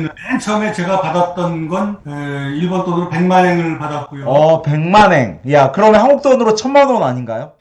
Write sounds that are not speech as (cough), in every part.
맨 처음에 제가 받았던 건 에, 일본 돈으로 100만 엔을 받았고요. 어, 100만행. 야, 그러면 한국 돈으로 천만 원 아닌가요?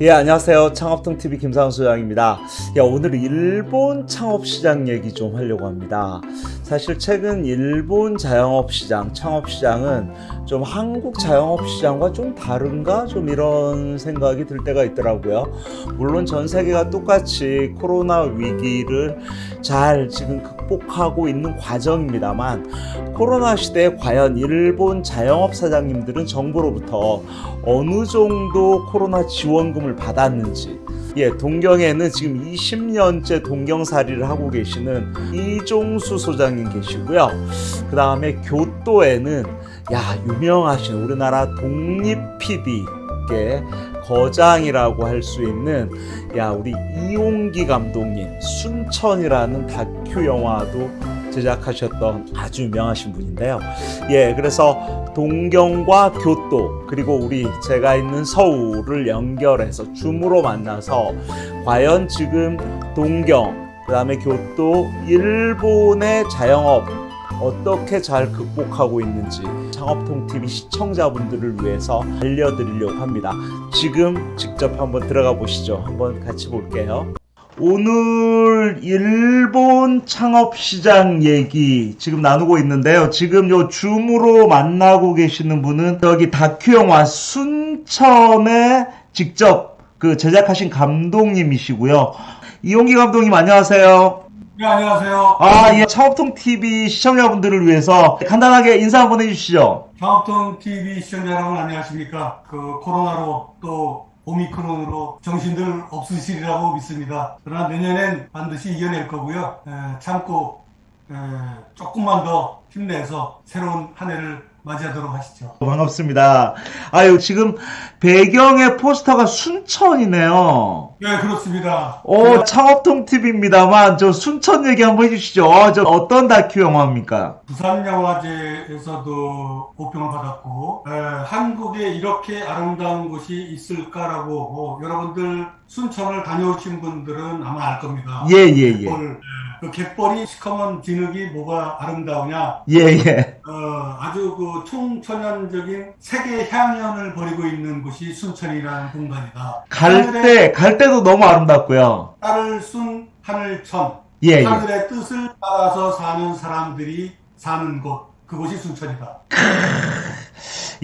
예, 안녕하세요. 창업통TV 김상수 소장입니다. 야, 오늘 일본 창업시장 얘기 좀 하려고 합니다. 사실 최근 일본 자영업시장, 창업시장은 좀 한국 자영업시장과 좀 다른가? 좀 이런 생각이 들 때가 있더라고요. 물론 전 세계가 똑같이 코로나 위기를 잘 지금 극복하고 있는 과정입니다만 코로나 시대에 과연 일본 자영업 사장님들은 정부로부터 어느 정도 코로나 지원금을 받았는지 예, 동경에는 지금 20년째 동경살이를 하고 계시는 이종수 소장님 계시고요. 그 다음에 교토에는 야 유명하신 우리나라 독립 PD계 거장이라고 할 수 있는 야 우리 이용기 감독님 순천이라는 다큐 영화도 제작하셨던 아주 유명하신 분인데요. 예, 그래서 동경과 교토 그리고 우리 제가 있는 서울을 연결해서 줌으로 만나서 과연 지금 동경 그 다음에 교토 일본의 자영업 어떻게 잘 극복하고 있는지 창업통TV 시청자분들을 위해서 알려드리려고 합니다. 지금 직접 한번 들어가 보시죠. 한번 같이 볼게요. 오늘 일본 창업시장 얘기 지금 나누고 있는데요. 지금 요 줌으로 만나고 계시는 분은 여기 다큐 영화 순천에 직접 그 제작하신 감독님이시고요. 이용기 감독님 안녕하세요. 네, 안녕하세요. 아, 예. 창업통 TV 시청자분들을 위해서 간단하게 인사 한번 해주시죠. 경합통 TV 시청자 여러분 안녕하십니까? 그 코로나로 또 오미크론으로 정신들 없으시리라고 믿습니다. 그러나 내년엔 반드시 이겨낼 거고요. 에, 참고 에, 조금만 더 힘내서 새로운 한 해를 맞이하도록 하시죠. 반갑습니다. 아유, 지금 배경의 포스터가 순천이네요. 네, 그렇습니다. 오, 창업통 TV입니다만 저 순천 얘기 한번 해주시죠. 어, 저 어떤 다큐 영화입니까? 부산 영화제에서도 보평을 받았고 에, 한국에 이렇게 아름다운 곳이 있을까라고 뭐, 여러분들 순천을 다녀오신 분들은 아마 알 겁니다. 예, 예, 예. 갯벌, 그 갯벌이 시커먼 진흙이 뭐가 아름다우냐? 예, 예. 어, 아주 그 총천연적인 세계 향연을 벌이고 있는 곳이 순천이라는 공간이다. 갈 때, 갈 때도 너무 아름답고요. 딸을 순 하늘천. 예, 예. 하늘의 뜻을 따라서 사는 사람들이 사는 곳. 그곳이 순천이다.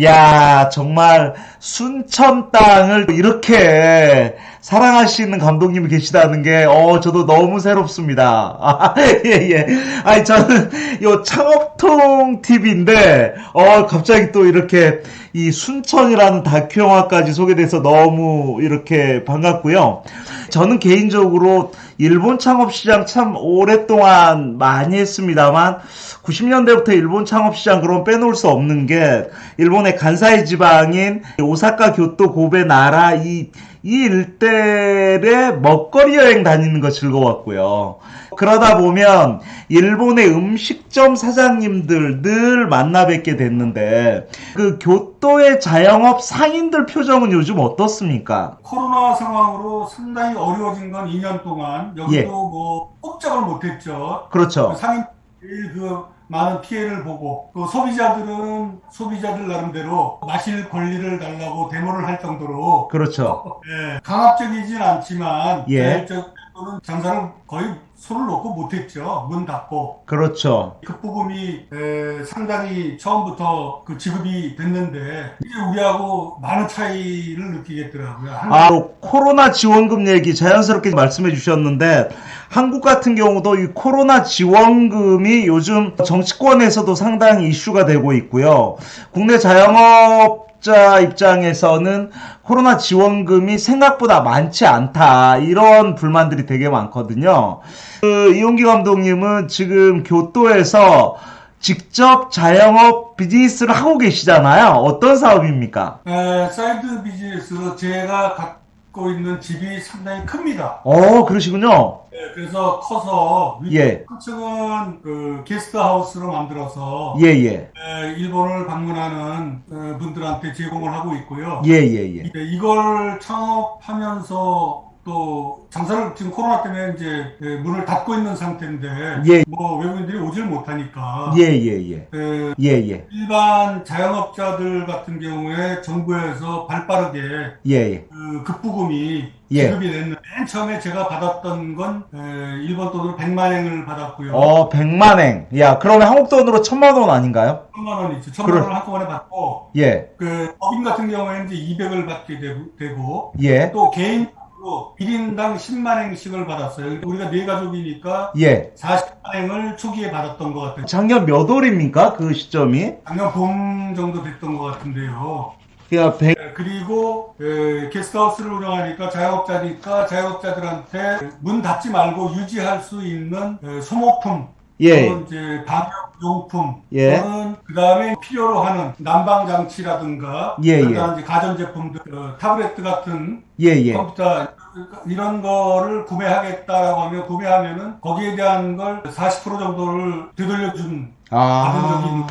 야, 정말 순천 땅을 이렇게 사랑하시는 감독님이 계시다는 게, 어, 저도 너무 새롭습니다. 아, (laughs) 예, 예. 아니, 저는 요 창업통 TV인데, 어, 갑자기 또 이렇게 이 순천이라는 다큐 영화까지 소개돼서 너무 이렇게 반갑고요. 저는 개인적으로 일본 창업 시장 참 오랫동안 많이 했습니다만 90년대부터 일본 창업 시장 그럼 빼놓을 수 없는 게 일본의 간사이 지방인 오사카, 교토, 고베, 나라 이, 이 일대에 먹거리 여행 다니는 거 즐거웠고요. 그러다 보면 일본의 음식점 사장님들 늘 만나 뵙게 됐는데 그 교토의 자영업 상인들 표정은 요즘 어떻습니까? 코로나 상황으로 상당히 어려워진 건 2년 동안 여기도 예. 뭐 꼼짝을 못했죠. 그렇죠. 상인들이 그 많은 피해를 보고 또 소비자들은 소비자들 나름대로 마실 권리를 달라고 데모를 할 정도로 그렇죠. 예, 강압적이진 않지만 예. 자율적 으로는 장사를 거의 손을 놓고 못했죠. 문 닫고 그렇죠. 극부금이 에, 상당히 처음부터 그 지급이 됐는데 이게 우리하고 많은 차이를 느끼겠더라고요. 한- 아, 코로나 지원금 얘기 자연스럽게 말씀해 주셨는데 한국 같은 경우도 이 코로나 지원금이 요즘 정치권에서도 상당히 이슈가 되고 있고요. 국내 자영업 자 입장에서는 코로나 지원금이 생각보다 많지 않다. 이런 불만들이 되게 많거든요. 그 이용기 감독님은 지금 교토에서 직접 자영업 비즈니스를 하고 계시잖아요. 어떤 사업입니까? 에, side business로 제가 가- 짓고 있는 집이 상당히 큽니다. 어, 그러시군요. 네, 그래서 커서 예. 1층은 그 게스트하우스로 만들어서 예, 예. 에, 일본을 방문하는 어, 분들한테 제공을 하고 있고요. 예, 예, 예. 네, 이걸 창업하면서 또 장사를 지금 코로나 때문에 이제 예, 문을 닫고 있는 상태인데 예. 뭐 외국인들이 오질 못하니까 예, 예, 예. 에, 예, 예. 일반 자영업자들 같은 경우에 정부에서 발빠르게 예, 예. 그 급부금이 예. 지급이 됐는데 맨 처음에 제가 받았던 건 에, 일본 돈으로 100만 엔을 받았고요. 어, 100만 행. 야, 그러면 한국 돈으로 천만 원 아닌가요? 천만 원 있죠. 천만 그래. 원을 한꺼번에 받고 예. 그 법인 같은 경우에는 이제 200을 받게 되고, 되고 예. 또 개인 으로 1인당 10만 행씩을 받았어요. 그러니까 우리가 네 가족이니까 예. 40만 행을 초기에 받았던 것 같아요. 작년 몇 월입니까? 그 시점이? 작년 봄 정도 됐던 것 같은데요. 그러니까 100, 예, 그리고 에, 게스트하우스를 운영하니까 자영업자니까 자영업자들한테 문 닫지 말고 유지할 수 있는 에, 소모품 예. 이제 방역용품 예. 또는 그 다음에 필요로 하는 난방 장치라든가 예, 그다음 이제 가전제품들 어, 타블레트 같은 예, 예. 컴퓨터 이런 거를 구매하겠다라고 하면 구매하면은 거기에 대한 걸 40% 정도를 되돌려준 아.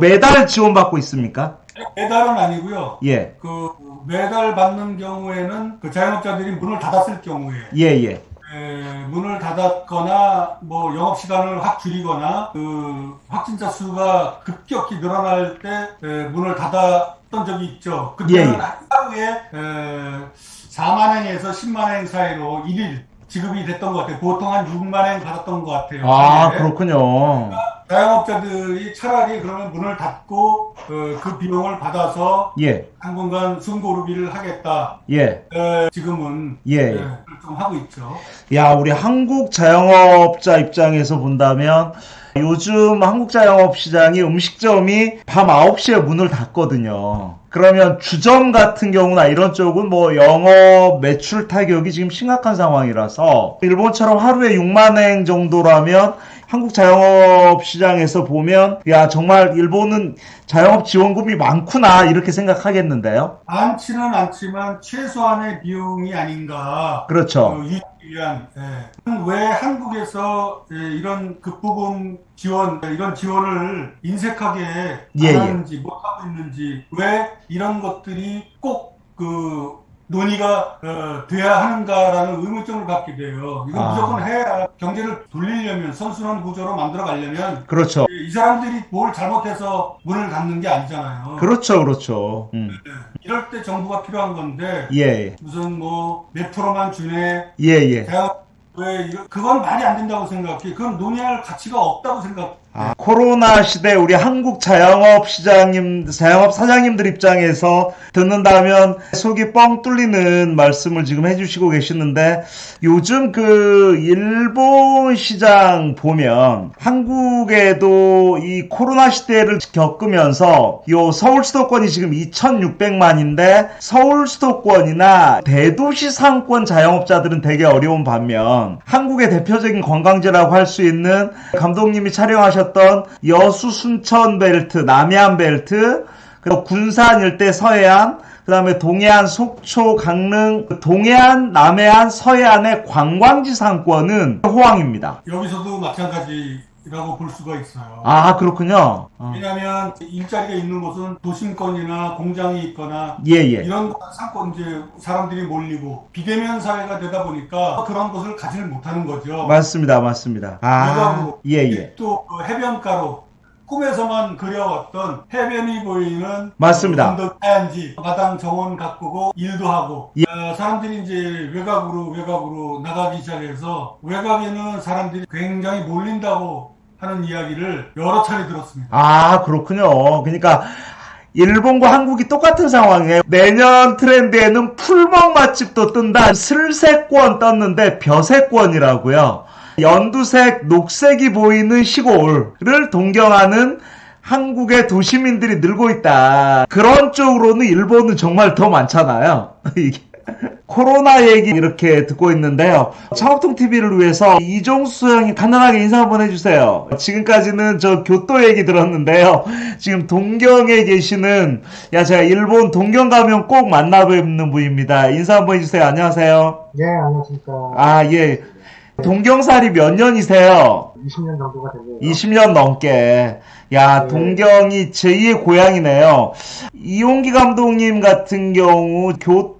매달 지원받고 있습니까? 매달은 아니고요. 예. 그 매달 받는 경우에는 그 자영업자들이 문을 닫았을 경우에 예, 예. 에, 문을 닫았거나 뭐 영업 시간을 확 줄이거나 그 확진자 수가 급격히 늘어날 때 에, 문을 닫았던 적이 있죠. 그때는 예, 예. 하루에 에, 4만 행에서 10만 행 사이로 1일 지급이 됐던 것 같아요. 보통 한 6만 행 받았던 것 같아요. 아, 하루에. 그렇군요. 자영업자들이 차라리 그러면 문을 닫고 어, 그 비용을 받아서 예. 당분간 숨고르기를 하겠다. 예. 에, 지금은 예. 에, 좀 하고 있죠. 야, 우리 한국 자영업자 입장에서 본다면 요즘 한국 자영업 시장이 음식점이 밤 9시에 문을 닫거든요. 그러면 주점 같은 경우나 이런 쪽은 뭐 영업 매출 타격이 지금 심각한 상황이라서 일본처럼 하루에 6만 행 정도라면 한국 자영업 시장에서 보면 야 정말 일본은 자영업 지원금이 많구나 이렇게 생각하겠는데요. 많지는 않지만 최소한의 비용이 아닌가. 그렇죠. 그 위한. 예. 왜 한국에서 예, 이런 급부금 지원, 이런 지원을 인색하게 예, 예. 안 하는지 못하고 있는지 왜 이런 것들이 꼭그 논의가 어, 돼야 하는가라는 의문점을 갖게 돼요. 이건 아. 무조건 해야 경제를 돌리려면 선순환 구조로 만들어 가려면 그렇죠. 이 사람들이 뭘 잘못해서 문을 닫는 게 아니잖아요. 그렇죠. 그렇죠. 음. 예. 이럴 때 정부가 필요한 건데 예. 무슨 뭐 몇 프로만 주네 예, 예. 대학 왜 이거 그건 말이 안 된다고 생각해 그건 논의할 가치가 없다고 생각 아, 코로나 시대 우리 한국 자영업 시장님, 자영업 사장님들 입장에서 듣는다면 속이 뻥 뚫리는 말씀을 지금 해주시고 계시는데 요즘 그 일본 시장 보면 한국에도 이 코로나 시대를 겪으면서 요 서울 수도권이 지금 2,600만인데 서울 수도권이나 대도시 상권 자영업자들은 되게 어려운 반면 한국의 대표적인 관광지라고 할 수 있는 감독님이 촬영하셨 던 여수 순천 벨트, 남해안 벨트, 그리고 군산 일대 서해안, 그 다음에 동해안, 속초, 강릉, 동해안, 남해안, 서해안의 관광지 상권은 호황입니다. 여기서도 마찬가지 라고 볼 수가 있어요 아, 그렇군요. 어. 왜냐하면 일자리가 있는 곳은 도심권이나 공장이 있거나 예, 예. 이런 상권 이제 사람들이 몰리고 비대면 사회가 되다 보니까 그런 곳을 가지를 못하는 거죠 맞습니다, 맞습니다. 아, 외곽으로 예, 예. 또그 해변가로 꿈에서만 그려왔던 해변이 보이는 맞습니다. 언덕 하얀지 마당 정원 가꾸고 일도 하고 예. 어, 사람들이 이제 외곽으로 외곽으로 나가기 시작해서 외곽에는 사람들이 굉장히 몰린다고 하는 이야기를 여러 차례 들었습니다. 아, 그렇군요. 그러니까 일본과 한국이 똑같은 상황이에요. 내년 트렌드에는 풀먹 맛집도 뜬다. 슬세권 떴는데 벼세권이라고요. 연두색, 녹색이 보이는 시골을 동경하는 한국의 도시민들이 늘고 있다. 그런 쪽으로는 일본은 정말 더 많잖아요. (laughs) 이게 코로나 얘기 이렇게 듣고 있는데요. 창업통 TV를 위해서 이종수 형이 간단하게 인사 한번 해주세요. 지금까지는 저 교토 얘기 들었는데요. 지금 동경에 계시는 야 제가 일본 동경 가면 꼭 만나 뵙는 분입니다. 인사 한번 해주세요. 안녕하세요. 네, 안녕하십니까. 아 예. 동경살이 몇 년이세요? 20년 정도가 됐네요. 20년 넘게. 야, 네. 동경이 제2의 고향이네요. 이용기 감독님 같은 경우 교토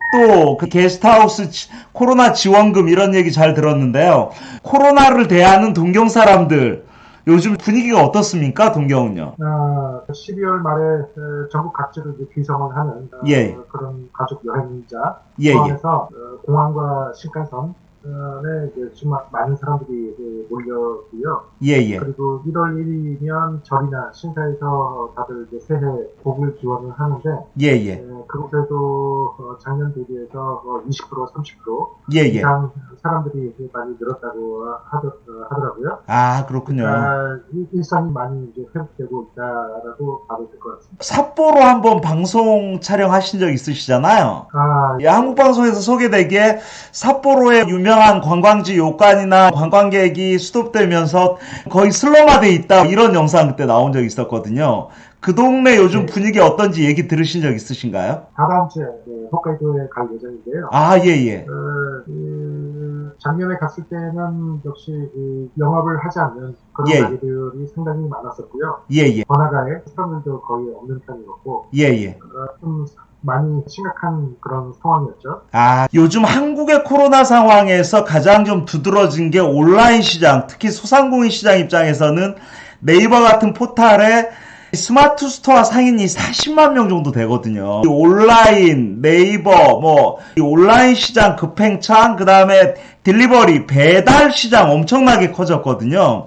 그 게스트하우스 지- 코로나 지원금 이런 얘기 잘 들었는데요. 코로나를 대하는 동경 사람들 요즘 분위기가 어떻습니까? 동경은요. 아, 12월 말에 어, 전국 이제 귀성을 하는 어, 예. 그런 가족 여행자 예, 예. 포함해서 어, 공항과 신칸선 에 이제 좀 많은 사람들이 그 몰렸고요. 예, 예. 그리고 1월 1일이면 절이나 신사에서 다들 이제 새해 복을 기원을 하는데 예, 예. 에, 그곳에도 어, 작년 대비해서 어, 20% 30% 예, 예. 이상 사람들이 많이 늘었다고 하더, 어, 하더라고요. 아, 그렇군요. 아, 일- 일상이 많이 이제 회복되고 있다라고 봐도 될 것 같습니다. 삿포로 한번 방송 촬영하신 적 있으시잖아요. 아, 예, 한국 방송에서 소개되기에 삿포로의 유명 한 관광지 요관이나 관광객이 수도되면서 거의 슬럼화돼 있다 이런 영상 그때 나온 적 있었거든요. 그 동네 요즘 네. 분위기 어떤지 얘기 들으신 적 있으신가요? 다다음 주에 네, 홋카이도에 갈 예정인데요. 아, 예, 예. 어, 그, 작년에 갔을 때는 역시 그 영업을 하지 않는 그런 예. 가게들이 상당히 많았었고요. 예, 예. 번화가에 사람들도 거의 없는 편이었고 예, 예. 어, 좀 많이 심각한 그런 상황이었죠. 아, 요즘 한국의 코로나 상황에서 가장 좀 두드러진 게 온라인 시장, 특히 소상공인 시장 입장에서는 네이버 같은 포탈에 smart store 상인이 40만 명 정도 되거든요. 이 온라인, 네이버, 뭐, 이 온라인 시장 급팽창, 그 다음에 delivery, 배달 시장 엄청나게 커졌거든요.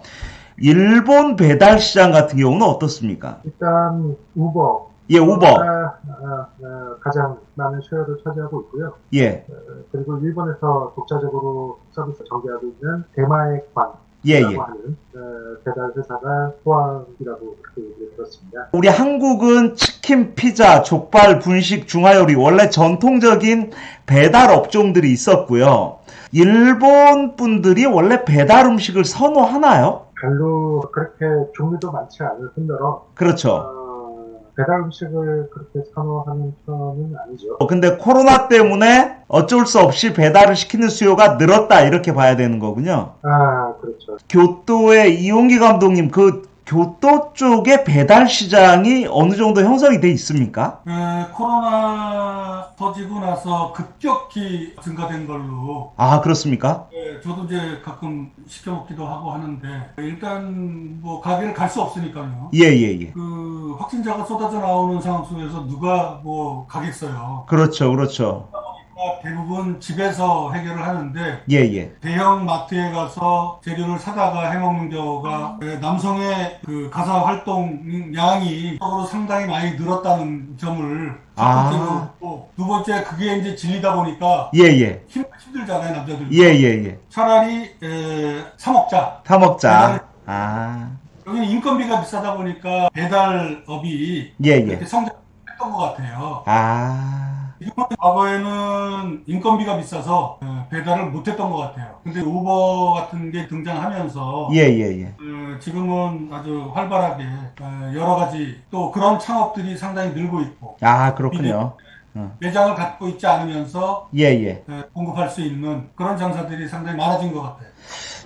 일본 배달 시장 같은 경우는 어떻습니까? 일단 우버 예, 우버. 가 아, 아, 가장 많은 쉐어를 차지하고 있고요. 예, 그리고 일본에서 독자적으로 서비스 전개하고 있는 대마액반이라고 예, 예. 하는 어, 배달 회사가 포항이라고 그렇게 들었습니다. 우리 한국은 치킨, 피자, 족발, 분식, 중화요리 원래 전통적인 배달 업종들이 있었고요. 일본 분들이 원래 배달 음식을 선호하나요? 별로 그렇게 종류도 많지 않을 뿐더러 그렇죠. 어, 배달 음식을 그렇게 선호하는 편은 아니죠. 어, 근데 코로나 때문에 어쩔 수 없이 배달을 시키는 수요가 늘었다 이렇게 봐야 되는 거군요. 아 그렇죠. 교토의 이용기 감독님 그 교토 쪽의 배달 시장이 어느 정도 형성이 돼 있습니까? 에, 코로나 터지고 나서 급격히 증가된 걸로 아 그렇습니까? 예, 저도 이제 가끔 시켜 먹기도 하고 하는데 일단 뭐 가게를 갈 수 없으니까요. 예 예 예. 그 확진자가 쏟아져 나오는 상황 속에서 누가 뭐 가겠어요. 그렇죠 그렇죠. 그러니까 대부분 집에서 해결을 하는데 예 예. 대형 마트에 가서 재료를 사다가 해먹는 경우가 예, 남성의 그 가사 활동 양이 적으로 상당히 많이 늘었다는 점을 첫 아. 두 번째 그게 이제 진리다 보니까 예예. 힘, 힘들잖아요 남자들. 예예예. 차라리 에, 사 먹자. 타 먹자. 아, 여기는 인건비가 비싸다 보니까 배달업이 예, 이렇게 예. 성장했던 것 같아요. 아, 과거에는 인건비가 비싸서 에, 배달을 못했던 것 같아요. 근데 우버 같은 게 등장하면서 예, 예, 예. 어, 지금은 아주 활발하게 어, 여러 가지 또 그런 창업들이 상당히 늘고 있고 아, 그렇군요. 매장을 갖고 있지 않으면서 예, 예. 에, 공급할 수 있는 그런 장사들이 상당히 많아진 것 같아요.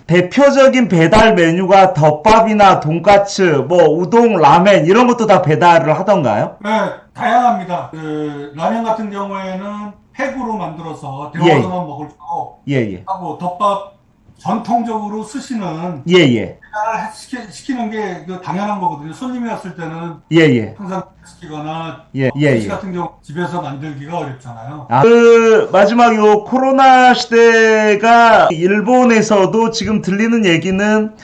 대표적인 배달 메뉴가 덮밥이나 돈까츠, 뭐, 우동, 라멘, 이런 것도 다 배달을 하던가요? 네, 다양합니다. 그 라면 같은 경우에는 팩으로 만들어서 예. 데워서만 먹을 수 있고 예, 예. 하고 덮밥 전통적으로 쓰시는 예, 예. 배달을 시키, 시키는 게 그 당연한 거거든요. 손님이 왔을 때는 예, 예. 항상 시키거나 예, 예, 시 예. 같은 경우 집에서 만들기가 어렵잖아요. 아, 그, 마지막 요 코로나 시대가 일본에서도 지금 들리는 얘기는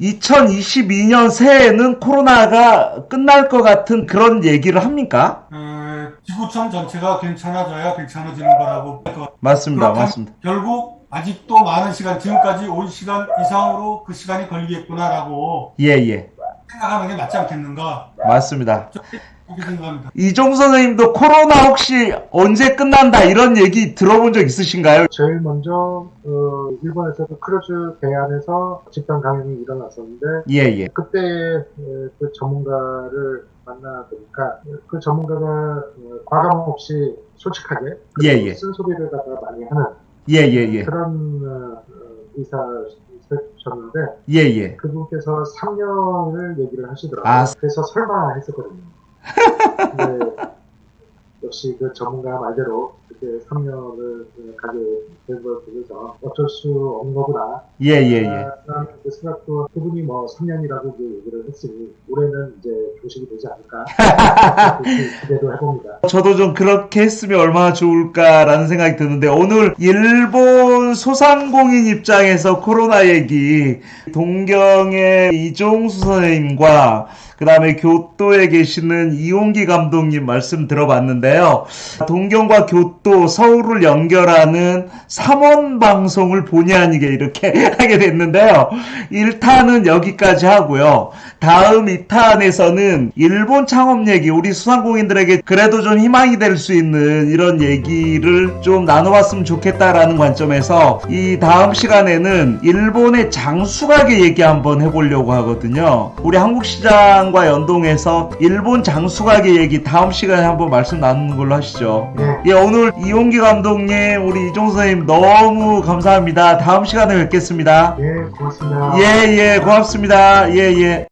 2022년 새해에는 코로나가 끝날 것 같은 그런 얘기를 합니까? 에, 지구촌 전체가 괜찮아져야 괜찮아지는 거라고. 맞습니다, 맞습니다. 결국 아직도 많은 시간, 지금까지 온 시간 이상으로 그 시간이 걸리겠구나라고 예, 예. 생각하는 게 맞지 않겠는가. 맞습니다. 그렇게 생각합니다. 이종 선생님도 코로나 혹시 언제 끝난다 이런 얘기 들어본 적 있으신가요? 제일 먼저 어, 일본에서도 크루즈 대안에서 집단 감염이 일어났었는데 예, 예. 그때 에, 그 전문가를 만나 보니까 그 전문가가 어, 가감 없이 솔직하게 예, 예. 쓴소리를 갖다 많이 하는 예, 예, 예. 그런 어, 어, 의사셨는데 예, 예. 그분께서 3년을 얘기를 하시더라고요. 아. 그래서 설마 했었거든요. 근데 역시 그 전문가 말대로 그렇게 3년을 가게 된걸 보면서 어쩔 수 없는 거구나. 예, 예, 예. 아, 그 생각도 그분이 뭐 3년이라고 그 얘기를 했으니 올해는 이제 교식이 되지 않을까 (laughs) 기대도 해봅니다. 저도 좀 그렇게 했으면 얼마나 좋을까라는 생각이 드는데 오늘 일본 소상공인 입장에서 코로나 얘기 동경의 이종수 선생님과 그 다음에 교토에 계시는 이용기 감독님 말씀 들어봤는데요. 동경과 교토, 서울을 연결하는 3원 방송을 본의 아니게 이렇게 (laughs) 하게 됐는데요. 1탄은 여기까지 하고요. 다음 2탄에서는 일본 창업 얘기, 우리 수상공인들에게 그래도 좀 희망이 될 수 있는 이런 얘기를 좀 나눠봤으면 좋겠다라는 관점에 서 이 다음 시간에는 일본의 장수가게 얘기 한번 해보려고 하거든요. 우리 한국 시장과 연동해서 일본 장수가게 얘기 다음 시간에 한번 말씀 나누는 걸로 하시죠. 네. 예, 오늘 이용기 감독님, 우리 이종 선생님 너무 감사합니다. 다음 시간에 뵙겠습니다. 예, 고맙습니다. 예, 예, 고맙습니다. 예, 예.